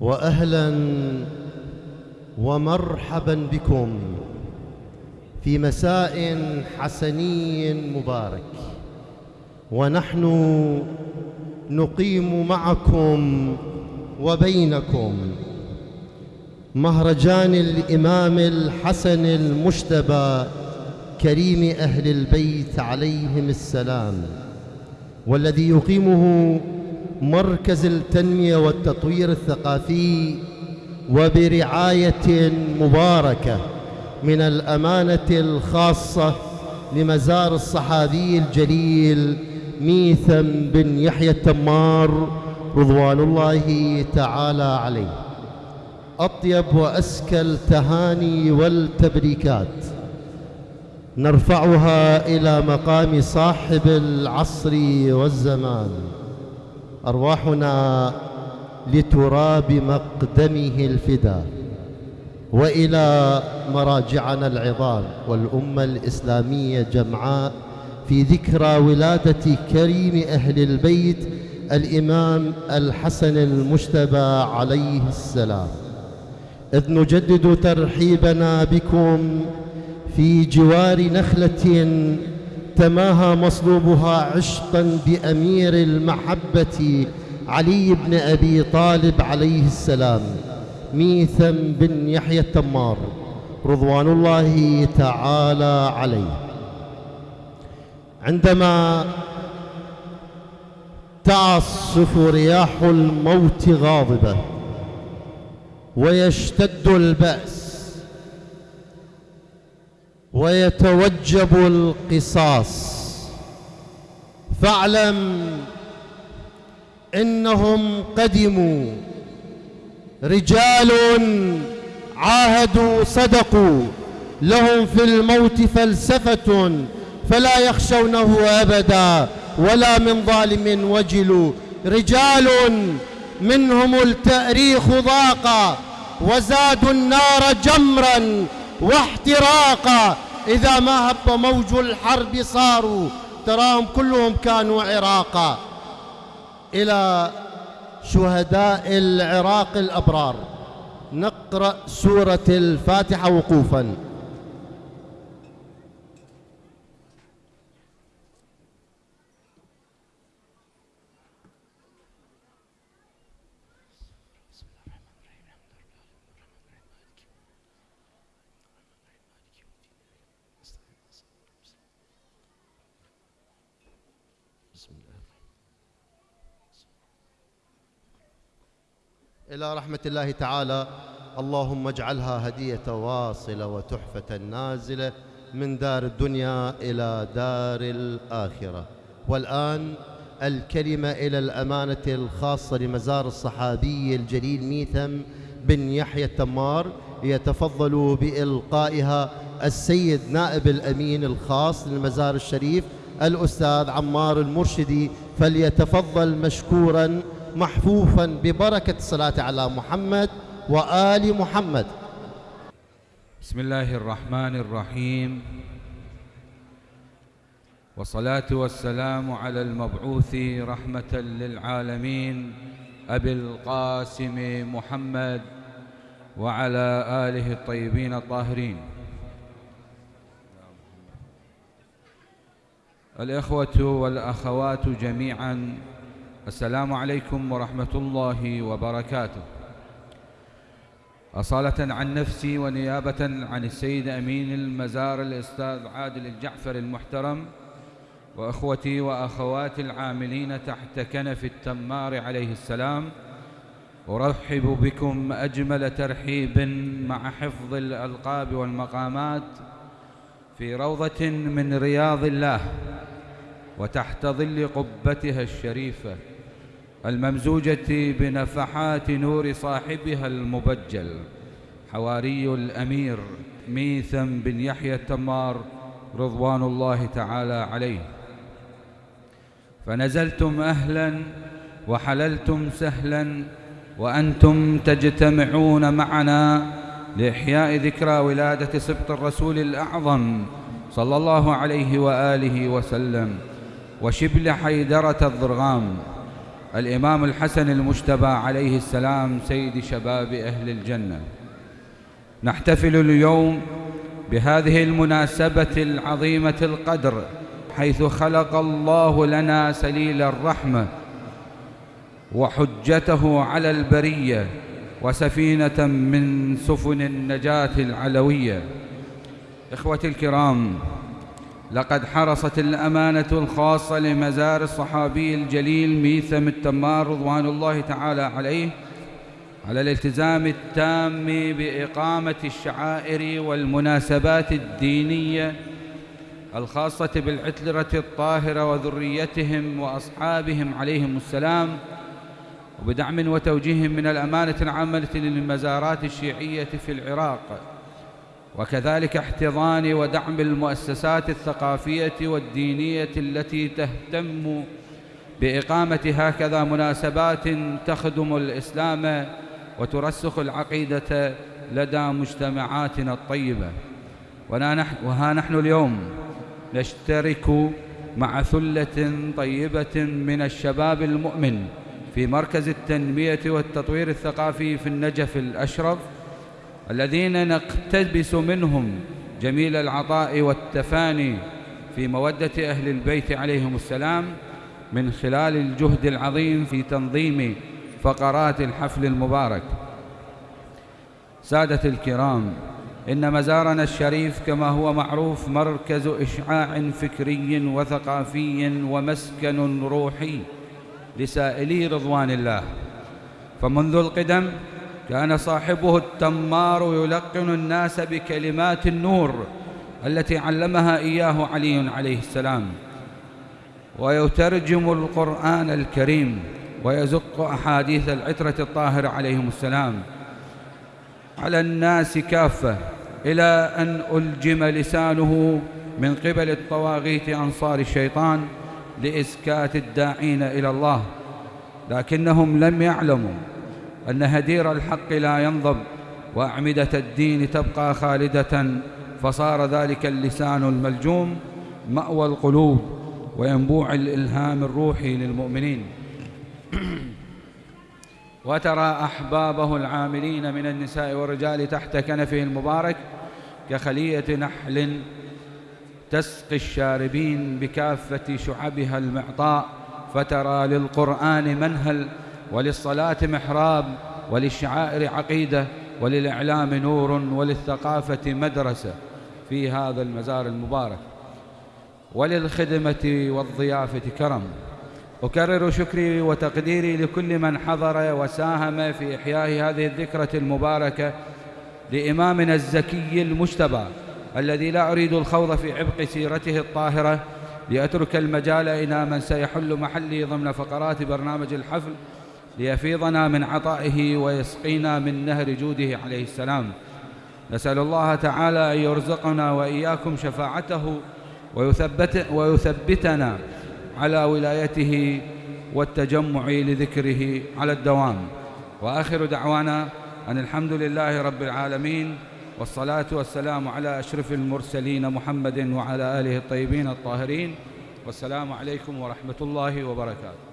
وأهلا ومرحبا بكم في مساء حسني مبارك. ونحن نقيم معكم وبينكم مهرجان الإمام الحسن المجتبى كريم أهل البيت عليهم السلام والذي يقيمه مركز التنمية والتطوير الثقافي وبرعاية مباركة من الأمانة الخاصة لمزار الصحابي الجليل ميثم بن يحيى التمار رضوان الله تعالى عليه. أطيب وازكى التهاني والتبريكات. نرفعها إلى مقام صاحب العصر والزمان. أرواحنا لتراب مقدمه الفدا وإلى مراجعنا العظام والأمة الإسلامية جمعاء في ذكرى ولادة كريم أهل البيت الإمام الحسن المجتبى عليه السلام. إذ نجدد ترحيبنا بكم في جوار نخلة تماهى مصلوبها عشقا بأمير المحبة علي بن أبي طالب عليه السلام ميثم بن يحيى التمار رضوان الله تعالى عليه. عندما تعصف رياح الموت غاضبة ويشتد البأس ويتوجب القصاص. فاعلم إنهم قدموا. رجال عاهدوا صدقوا. لهم في الموت فلسفة فلا يخشونه أبدا ولا من ظالم وجلوا. رجال منهم التأريخ ضاق وزادوا النار جمرا واحتراقا. إذا ما هب موج الحرب صاروا تراهم كلهم كانوا عراقا. إلى شهداء العراق الأبرار. نقرأ سورة الفاتحة وقوفاً. إلى رحمة الله تعالى اللهم اجعلها هدية واصلة وتحفة نازلة من دار الدنيا إلى دار الآخرة. والآن الكلمة إلى الأمانة الخاصة لمزار الصحابي الجليل ميثم بن يحيى التمار يتفضل بإلقائها السيد نائب الأمين الخاص للمزار الشريف الأستاذ عمار المرشدي فليتفضل مشكورا محفوفا ببركة الصلاة على محمد وآل محمد. بسم الله الرحمن الرحيم. والصلاة والسلام على المبعوث رحمة للعالمين أبي القاسم محمد وعلى آله الطيبين الطاهرين. الإخوة والأخوات جميعاً السلام عليكم ورحمة الله وبركاته. أصالة عن نفسي ونيابة عن السيد أمين المزار الأستاذ عادل الجعفر المحترم وأخوتي وأخواتي العاملين تحت كنف التمار عليه السلام. أرحب بكم أجمل ترحيب مع حفظ الألقاب والمقامات في روضة من رياض الله. وتحت ظل قبتها الشريفة الممزوجة بنفحات نور صاحبها المبجل حواري الأمير ميثم بن يحيى التمار رضوان الله تعالى عليه. فنزلتم أهلا وحللتم سهلا وأنتم تجتمعون معنا لإحياء ذكرى ولادة سبط الرسول الأعظم صلى الله عليه وآله وسلم. وشبل حيدرة الضرغام. الإمام الحسن المجتبى عليه السلام سيد شباب أهل الجنة. نحتفل اليوم بهذه المناسبة العظيمة القدر حيث خلق الله لنا سليل الرحمة وحجته على البرية وسفينة من سفن النجاة العلوية. إخوتي الكرام لقد حرصت الأمانة الخاصة لمزار الصحابي الجليل ميثم التمار رضوان الله تعالى عليه على الالتزام التام بإقامة الشعائر والمناسبات الدينية الخاصة بالعتلرة الطاهرة وذريتهم وأصحابهم عليهم السلام وبدعم وتوجيه من الأمانة العامة للمزارات الشيعية في العراق. وكذلك احتضان ودعم المؤسسات الثقافية والدينية التي تهتم بإقامة هكذا مناسبات تخدم الإسلام وترسخ العقيدة لدى مجتمعاتنا الطيبة. وها نحن اليوم نشترك مع ثلة طيبة من الشباب المؤمن في مركز التنمية والتطوير الثقافي في النجف الأشرف الذين نقتبس منهم جميل العطاء والتفاني في مودة أهل البيت عليهم السلام من خلال الجهد العظيم في تنظيم فقرات الحفل المبارك. سادة الكرام إن مزارنا الشريف كما هو معروف مركز إشعاع فكري وثقافي ومسكن روحي لسائلي رضوان الله. فمنذ القدم كان صاحبه التمار يلقن الناس بكلمات النور التي علمها إياه علي عليه السلام. ويترجم القرآن الكريم ويزق أحاديث العترة الطاهرة عليهم السلام. على الناس كافة إلى أن ألجم لسانه من قبل الطواغيت أنصار الشيطان لإسكات الداعين إلى الله لكنهم لم يعلموا أن هدير الحق لا ينضب وأعمدة الدين تبقى خالدة فصار ذلك اللسان الملجوم مأوى القلوب وينبوع الإلهام الروحي للمؤمنين. وترى أحبابه العاملين من النساء والرجال تحت كنفه المبارك كخلية نحل تسقي الشاربين بكافة شعبها المعطاء فترى للقرآن منهل وللصلاة محراب وللشعائر عقيدة وللإعلام نور وللثقافة مدرسة في هذا المزار المبارك. وللخدمة والضيافة كرم. أكرر شكري وتقديري لكل من حضر وساهم في إحياء هذه الذكرى المباركة لإمامنا الزكي المجتبى الذي لا أريد الخوض في عبق سيرته الطاهرة لأترك المجال إلى من سيحل محلي ضمن فقرات برنامج الحفل ليفيضنا من عطائه ويسقينا من نهر جوده عليه السلام. نسأل الله تعالى أن يرزقنا وإياكم شفاعته ويثبت ويثبتنا على ولايته والتجمع لذكره على الدوام. وآخر دعوانا أن الحمد لله رب العالمين والصلاة والسلام على أشرف المرسلين محمد وعلى آله الطيبين الطاهرين. والسلام عليكم ورحمة الله وبركاته.